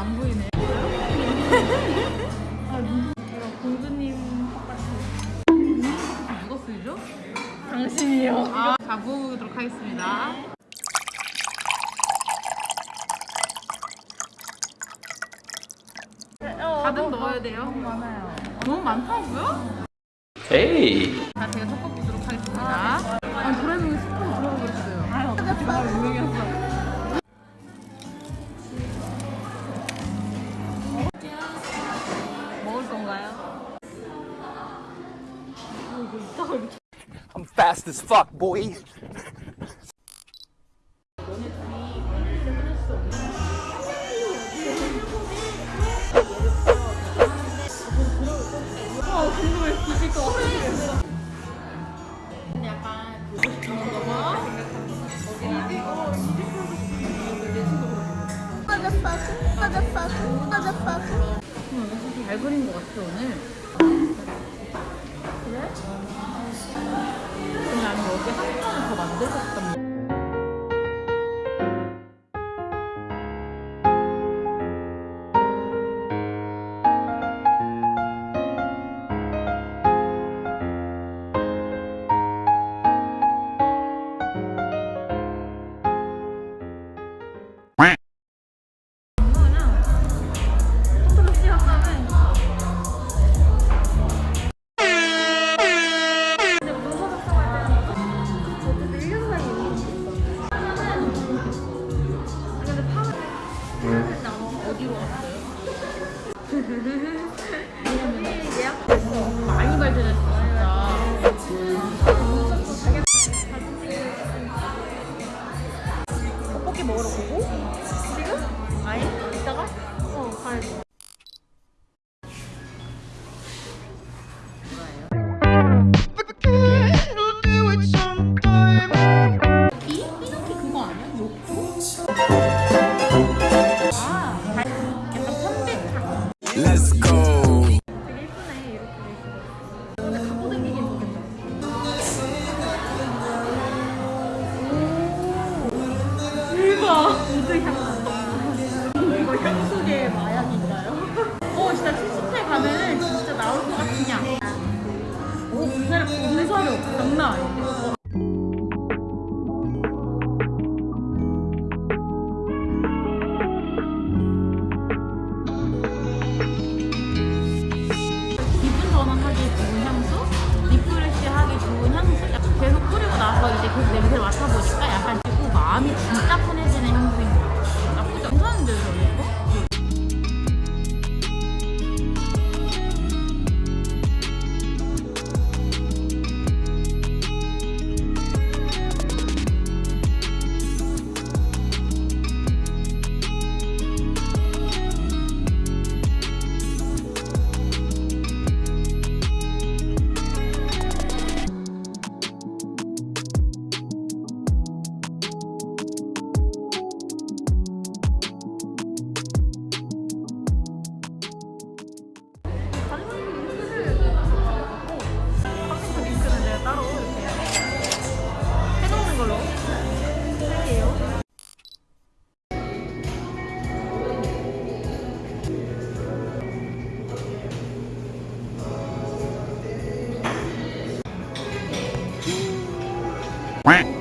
안 보이네. 아, 이거 공주님 똑같은. 누가 쓰죠? 당신이요. 아, 가보도록 하겠습니다. 가득 넣어야 돼요. 너무 많아요. 너무 많다고요? 에이 자, 제가 섞어 보도록 하겠습니다. 아, 도라에몽이 스푼 들어가 버렸어요. 아, 유명했어. 먹을 건가요? I'm fast as fuck boy 음, 잘 그린 것 같아, 오늘. 그래? 근데 아니, 여기 한 번을 더 만들고 싶단 토토로 많이 발전했어, 진짜. 떡볶이 먹으러 가고? 지금? 아예? 이따가? 어, 가야지. 이? 이렇게 그거 아니야? 욕조? 이제 계속 냄새를 맡아보니까 약간 고 마음이 진짜 편해지는 향수인 것 같아요. 나쁘지 저는 이거? Quack.